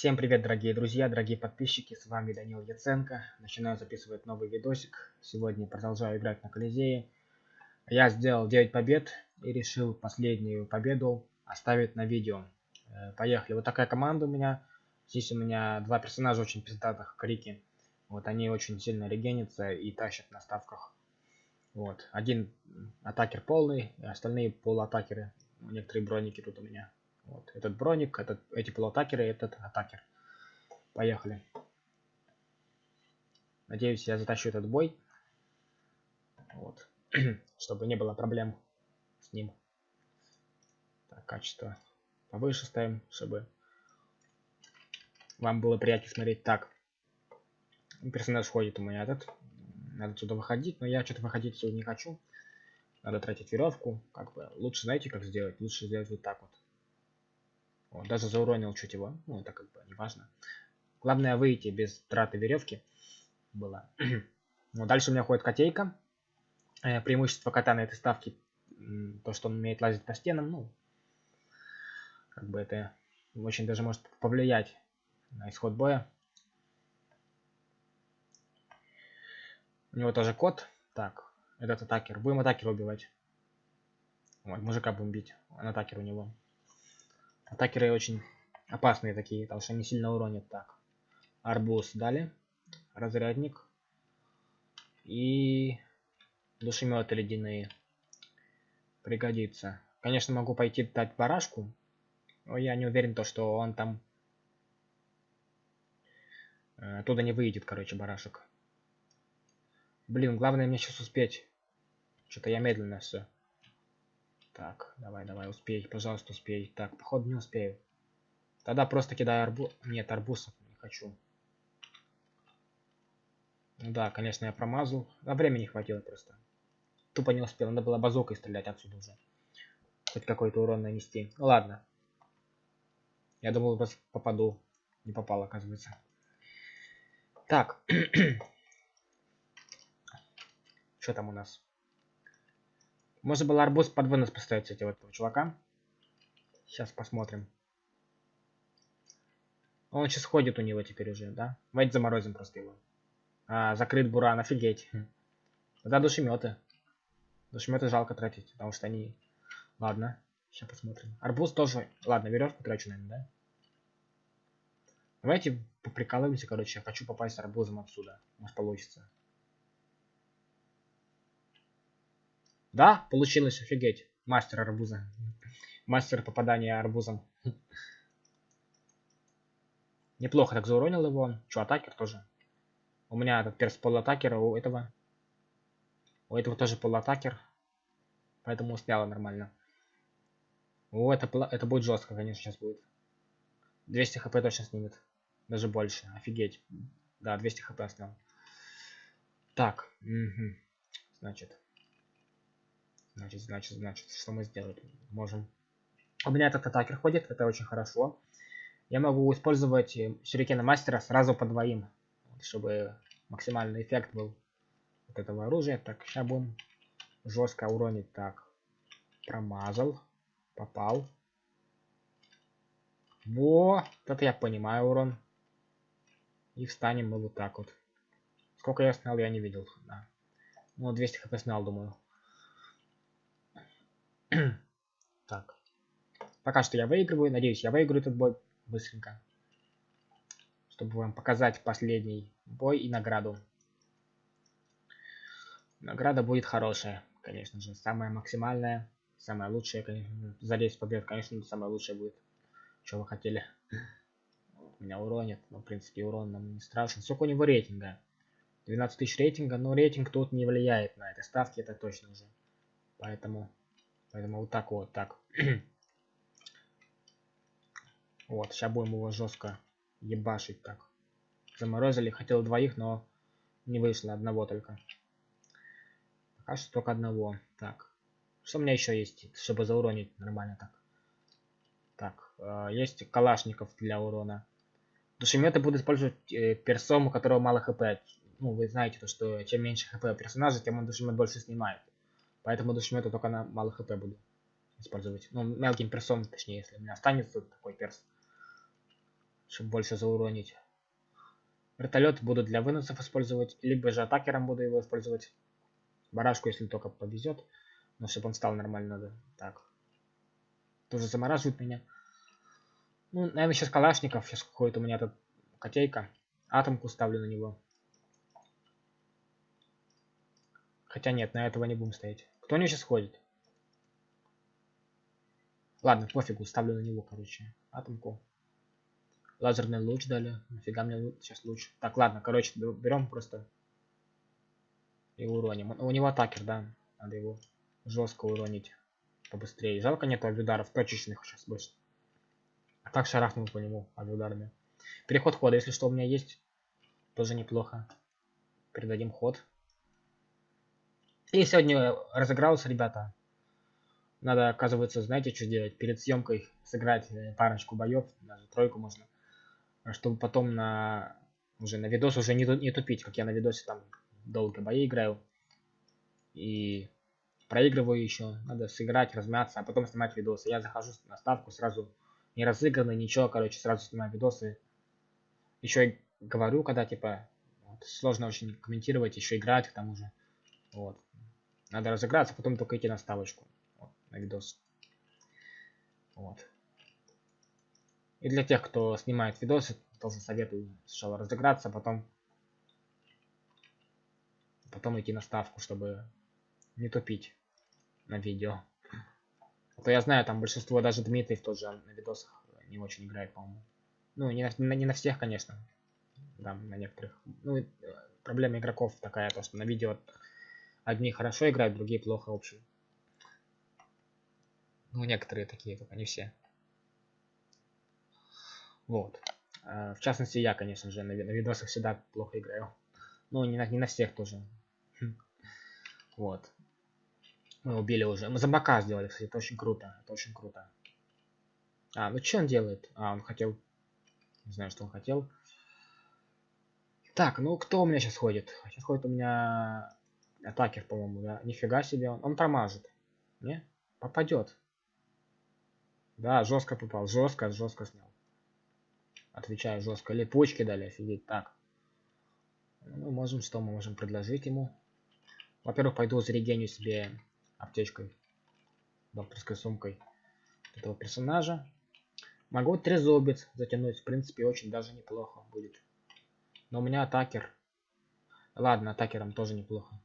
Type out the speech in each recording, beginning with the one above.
Всем привет, дорогие друзья, дорогие подписчики, с вами Данил Яценко. Начинаю записывать новый видосик. Сегодня продолжаю играть на Колизее. Я сделал 9 побед и решил последнюю победу оставить на видео. Э, поехали. Вот такая команда у меня. Здесь у меня два персонажа очень пиздатых, крики. Вот они очень сильно регенятся и тащат на ставках. Вот. Один атакер полный, остальные полуатакеры. Некоторые броники тут у меня. Вот. Этот броник, этот, эти полуатакеры, этот атакер. Поехали. Надеюсь, я затащу этот бой. Вот. Чтобы не было проблем с ним. Так, качество повыше ставим, чтобы вам было приятнее смотреть. Так. Персонаж ходит у меня этот. Надо сюда выходить, но я что-то выходить сюда не хочу. Надо тратить веревку. Как бы лучше знаете, как сделать? Лучше сделать вот так вот. Вот, даже зауронил чуть его. Ну, это как бы не важно. Главное выйти без траты веревки. Было. вот, дальше у меня ходит котейка. Э, преимущество кота на этой ставке то, что он умеет лазить по стенам. Ну, как бы это очень даже может повлиять на исход боя. У него тоже кот. Так, этот атакер. Будем атакера убивать. Вот, мужика будем бить. Он атакер у него. Атакеры очень опасные такие, потому что они сильно уронят. Так, арбуз дали, разрядник и душеметы ледяные. Пригодится. Конечно, могу пойти дать барашку, но я не уверен, то, что он там э, оттуда не выйдет, короче, барашек. Блин, главное мне сейчас успеть. Что-то я медленно все. Так, давай, давай, успей, пожалуйста, успей. Так, походу не успею. Тогда просто кидаю арбуз. Нет, арбузов не хочу. Ну да, конечно, я промазал. А времени хватило просто. Тупо не успел. Надо было базукой стрелять отсюда уже. Хоть какой-то урон нанести. Ладно. Я думал, попаду. Не попал, оказывается. Так. Что там у нас? Можно было арбуз под вынос поставить, кстати, вот этого чувака. Сейчас посмотрим. Он сейчас ходит у него теперь уже, да? Давайте заморозим просто его. А, закрыт буран, офигеть. Да, душеметы. Душеметы жалко тратить, потому что они... Ладно, сейчас посмотрим. Арбуз тоже... Ладно, веревку трачу, наверное, да? Давайте поприкалываемся, короче. Я хочу попасть арбузом отсюда. Может получится. Да, получилось, офигеть. Мастер арбуза. Мастер попадания арбузом. Неплохо так зауронил его. Че, атакер тоже? У меня этот перс полуатакер, у этого... У этого тоже полуатакер. Поэтому сняла нормально. О, это, это будет жестко, конечно, сейчас будет. 200 хп точно снимет. Даже больше. Офигеть. Да, 200 хп снял. Так. Угу. Значит. Значит, значит, значит, что мы сделаем? Можем. У меня этот атакер ходит, это очень хорошо. Я могу использовать э, сюрикена мастера сразу по двоим, чтобы максимальный эффект был от этого оружия. Так, сейчас будем жестко уронить. Так, промазал, попал. Во, это я понимаю урон. И встанем мы вот так вот. Сколько я снял, я не видел. Да. Ну, 200 хп снял, думаю. так. Пока что я выигрываю. Надеюсь, я выиграю этот бой быстренько. Чтобы вам показать последний бой и награду. Награда будет хорошая, конечно же. Самая максимальная. Самая лучшая, конечно. За 10 побед, конечно, самая лучшая будет. Что вы хотели? Меня уронит. Но, в принципе, урон нам не страшен. Сколько у него рейтинга? 12 тысяч рейтинга. Но рейтинг тут не влияет на этой ставке, это точно уже. Поэтому Поэтому вот так вот, так. вот, сейчас будем его жестко ебашить так. Заморозили, хотел двоих, но не вышло, одного только. Пока что только одного. Так, что у меня еще есть, чтобы зауронить нормально так? Так, э, есть калашников для урона. Душеметы буду использовать э, персом, у которого мало хп. Ну, вы знаете, то, что чем меньше хп персонажа, тем он душемет больше снимает. Поэтому душемету только на мало хп буду использовать. Ну, мелким персом, точнее, если у меня останется такой перс. Чтобы больше зауронить. Вертолет буду для выносов использовать, либо же атакером буду его использовать. Барашку, если только повезет. Но чтобы он стал нормально, надо. Так. Тоже замораживает меня. Ну, наверное, сейчас Калашников. Сейчас какой-то у меня тут котейка. Атомку ставлю на него. Хотя нет, на этого не будем стоять. Кто него сейчас ходит? Ладно, пофигу, ставлю на него, короче, атомку. Лазерный луч дали. Нафига мне сейчас луч. Так, ладно, короче, берем просто и уроним. У него атакер, да. Надо его жестко уронить побыстрее. Жалко нет ударов точечных сейчас больше. А так шарахнул по нему ударами. Переход хода, если что, у меня есть. Тоже неплохо. Передадим ход. И сегодня разыгрался, ребята. Надо, оказывается, знаете, что делать? Перед съемкой сыграть парочку боев, даже тройку можно чтобы потом на уже на видос уже не, не тупить, как я на видосе там долго бои играю. И проигрываю еще. Надо сыграть, размяться, а потом снимать видосы. Я захожу на ставку сразу не разыгранный, ничего, короче, сразу снимаю видосы. Еще говорю, когда типа вот, сложно очень комментировать, еще играть к тому же. Вот. Надо разыграться, потом только идти на ставочку. Вот, на видос. Вот. И для тех, кто снимает видосы, тоже советую сначала разыграться, а потом потом идти на ставку, чтобы не тупить на видео. А то я знаю, там большинство, даже Дмитрий в тот же на видосах не очень играет, по-моему. Ну, не на, не на всех, конечно. Да, на некоторых. Ну, э, проблема игроков такая, то что на видео одни хорошо играют, другие плохо, в общем. Ну, некоторые такие, только не все. Вот. А, в частности, я, конечно же, на, видосах всегда плохо играю. Ну, не на, не на всех тоже. Хм. Вот. Мы убили уже. Мы за бока сделали, кстати, это очень круто. Это очень круто. А, ну что он делает? А, он хотел... Не знаю, что он хотел. Так, ну кто у меня сейчас ходит? Сейчас ходит у меня атакер, по-моему, да? Нифига себе, он, он промажет. Не? Попадет. Да, жестко попал. Жестко, жестко снял. Отвечаю жестко. Липучки дали, офигеть. Так. Мы можем, что мы можем предложить ему? Во-первых, пойду зарегеню себе аптечкой. Докторской сумкой этого персонажа. Могу трезубец затянуть. В принципе, очень даже неплохо будет. Но у меня атакер. Ладно, атакером тоже неплохо.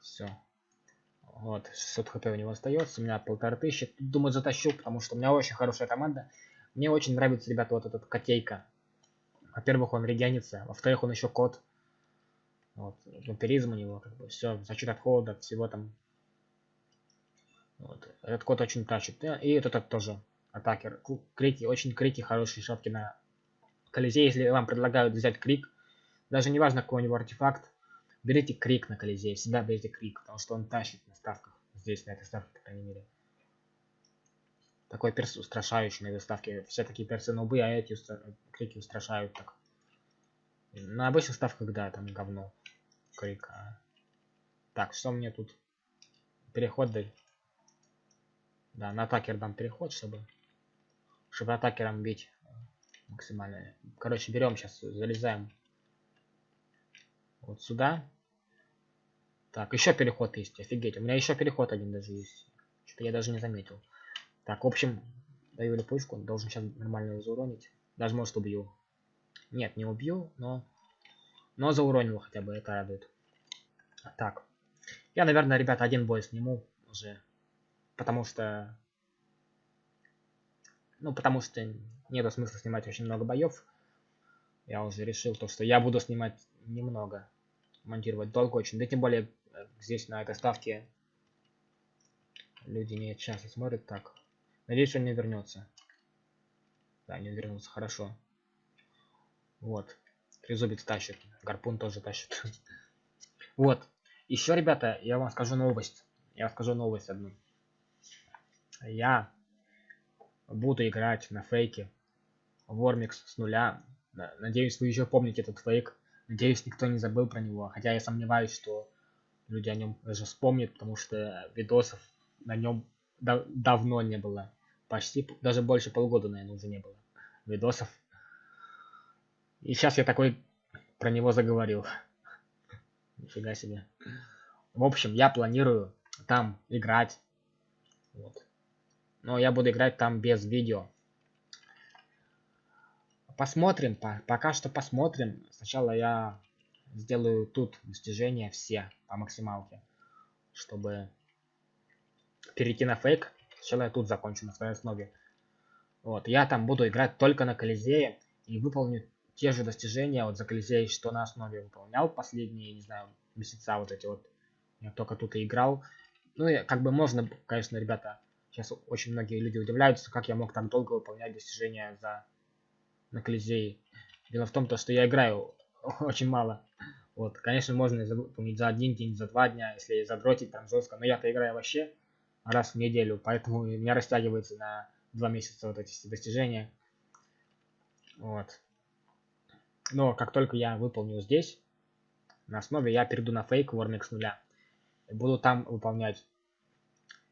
Все. Вот, 600 хп у него остается, у меня полторы тысячи. Думаю, затащу, потому что у меня очень хорошая команда. Мне очень нравится, ребята, вот этот котейка. Во-первых, он регенится, во-вторых, он еще кот. Вот, вампиризм у него, как бы, все, защит от холода, всего там. Вот, этот кот очень тащит. И этот, этот тоже, атакер. Крики, очень крики, хорошие шапки на Колизей. Если вам предлагают взять крик, даже не важно, какой у него артефакт, берите крик на Колизей, всегда берите крик, потому что он тащит на ставках. Здесь, на этой ставке, по крайней мере. Такой перс устрашающий на этой ставке. Все такие персы нубы, а эти устра... крики устрашают так. На обычных ставках, да, там говно. Крик. А... Так, что мне тут? Переход дай. Да, на атакер дам переход, чтобы... Чтобы атакером бить максимально. Короче, берем сейчас, залезаем вот сюда. Так, еще переход есть, офигеть. У меня еще переход один даже есть. Что-то я даже не заметил. Так, в общем, даю липучку. Должен сейчас нормально зауронить. Даже может убью. Нет, не убью, но... Но зауронил хотя бы, это радует. Так. Я, наверное, ребята, один бой сниму уже. Потому что... Ну, потому что нет смысла снимать очень много боев. Я уже решил то, что я буду снимать немного. Монтировать долго очень. Да тем более э, здесь на этой ставке люди не часто смотрят так. Надеюсь, он не вернется. Да, не вернулся, хорошо. Вот. Трезубец тащит. Гарпун тоже тащит. Вот. Еще, ребята, я вам скажу новость. Я скажу новость одну. Я буду играть на фейке Вормикс с нуля Надеюсь, вы еще помните этот фейк. Надеюсь, никто не забыл про него. Хотя я сомневаюсь, что люди о нем даже вспомнят, потому что видосов на нем дав давно не было. Почти, даже больше полгода, наверное, уже не было видосов. И сейчас я такой про него заговорил. Нифига себе. В общем, я планирую там играть. Вот. Но я буду играть там без видео. Посмотрим, по пока что посмотрим. Сначала я сделаю тут достижения все по максималке, чтобы перейти на фейк. Сначала я тут закончу на своей основе. Вот, я там буду играть только на Колизее и выполню те же достижения вот за Колизей, что на основе выполнял последние, не знаю, месяца вот эти вот. Я только тут и играл. Ну и как бы можно, конечно, ребята, сейчас очень многие люди удивляются, как я мог так долго выполнять достижения за на Колизее. Дело в том, то, что я играю очень мало. Вот, конечно, можно выполнить за один день, за два дня, если задротить там жестко. Но я-то играю вообще раз в неделю, поэтому у меня растягивается на два месяца вот эти достижения. Вот. Но как только я выполню здесь, на основе я перейду на фейк Warmix нуля. И буду там выполнять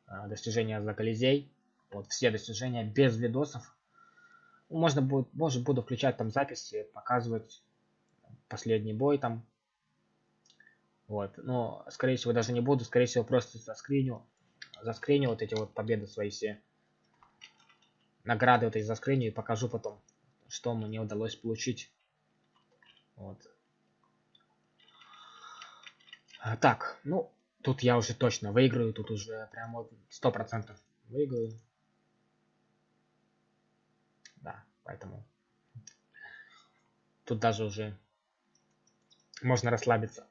э, достижения за Колизей. Вот все достижения без видосов. Можно будет, может буду включать там записи, показывать последний бой там. Вот, но скорее всего даже не буду, скорее всего просто заскриню, заскриню вот эти вот победы свои все. Награды вот эти заскриню и покажу потом, что мне удалось получить. Вот. Так, ну, тут я уже точно выиграю, тут уже прям вот сто процентов выиграю. Да, поэтому тут даже уже можно расслабиться.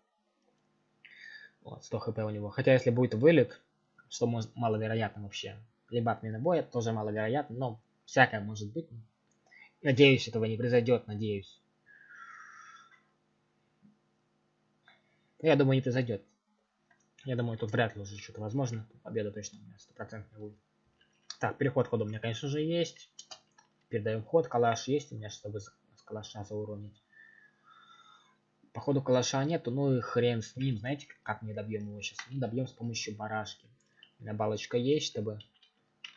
Вот, 100 хп у него. Хотя если будет вылет, что может, маловероятно вообще. Либо отмена боя, тоже маловероятно, но всякое может быть. Надеюсь, этого не произойдет, надеюсь. Я думаю, не произойдет. Я думаю, тут вряд ли уже что-то возможно. Победа точно у меня стопроцентная будет. Так, переход хода у меня, конечно же, есть. Передаем ход. Калаш есть у меня, чтобы с калаша зауронить. Походу калаша нету, ну и хрен с ним. Знаете, как мы добьем его сейчас? Мы добьем с помощью барашки. У меня балочка есть, чтобы...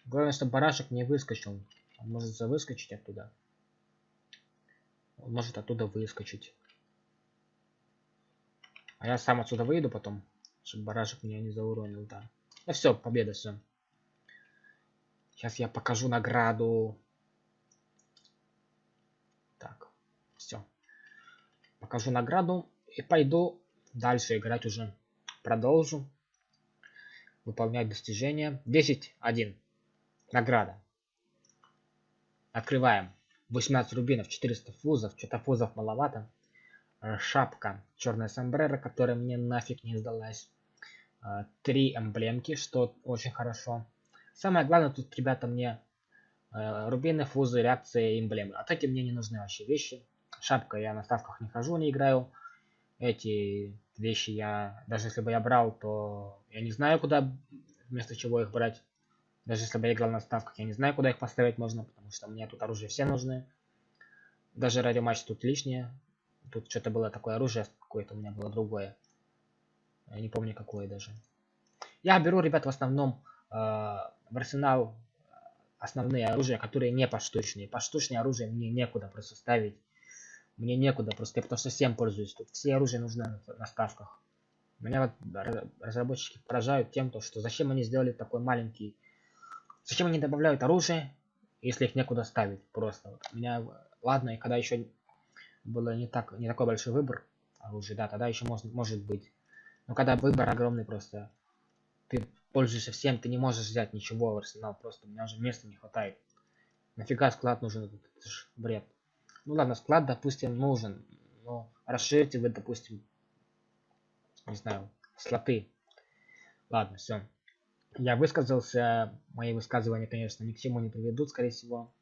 Главное, чтобы барашек не выскочил. Он может выскочить оттуда. Он может оттуда выскочить. А я сам отсюда выйду потом, чтобы барашек меня не зауронил, да. Ну все, победа, все. Сейчас я покажу награду. Так, все. Покажу награду и пойду дальше играть уже. Продолжу. Выполнять достижения. 10-1. Награда. Открываем. 18 рубинов, 400 фузов. Что-то фузов маловато. Э, шапка, черная сомбрера, которая мне нафиг не сдалась. Э, три эмблемки, что очень хорошо. Самое главное тут, ребята, мне э, рубины, фузы, реакции, эмблемы. А эти мне не нужны вообще вещи. Шапка я на ставках не хожу, не играю. Эти вещи я, даже если бы я брал, то я не знаю, куда, вместо чего их брать. Даже если бы я играл на ставках, я не знаю, куда их поставить можно, потому что мне тут оружие все нужны. Даже радиоматч тут лишнее. Тут что-то было такое оружие, какое-то у меня было другое. Я не помню какое даже. Я беру, ребят, в основном э, в арсенал основные оружия, которые не поштучные. Поштучные оружие мне некуда просто ставить. Мне некуда просто, я потому что всем пользуюсь. Тут все оружие нужно на, ставках. Меня вот разработчики поражают тем, то, что зачем они сделали такой маленький... Зачем они добавляют оружие, если их некуда ставить просто. Вот. Меня... Ладно, и когда еще было не так не такой большой выбор оружия, да, тогда еще может, может быть. Но когда выбор огромный просто, ты пользуешься всем, ты не можешь взять ничего в арсенал, просто у меня уже места не хватает. Нафига склад нужен, это же бред. Ну ладно, склад, допустим, нужен, но расширьте вы, допустим, не знаю, слоты. Ладно, все. Я высказался, мои высказывания, конечно, ни к чему не приведут, скорее всего.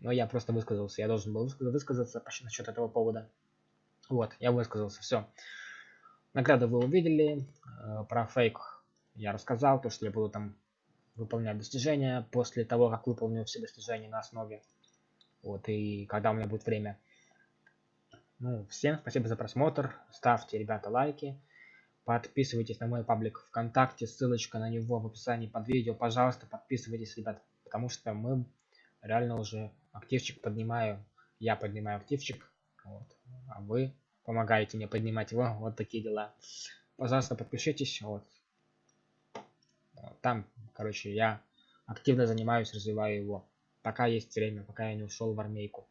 Но я просто высказался. Я должен был высказаться насчет этого повода. Вот, я высказался. Все. Награды вы увидели. Э, про фейк я рассказал. То, что я буду там выполнять достижения после того, как выполню все достижения на основе. Вот, и когда у меня будет время. Ну, всем спасибо за просмотр. Ставьте, ребята, лайки. Подписывайтесь на мой паблик ВКонтакте, ссылочка на него в описании под видео. Пожалуйста, подписывайтесь, ребят, потому что мы реально уже активчик поднимаю. Я поднимаю активчик, вот, а вы помогаете мне поднимать его. Вот такие дела. Пожалуйста, подпишитесь. Вот. Там, короче, я активно занимаюсь, развиваю его. Пока есть время, пока я не ушел в армейку.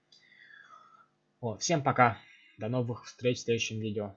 Вот, всем пока. До новых встреч в следующем видео.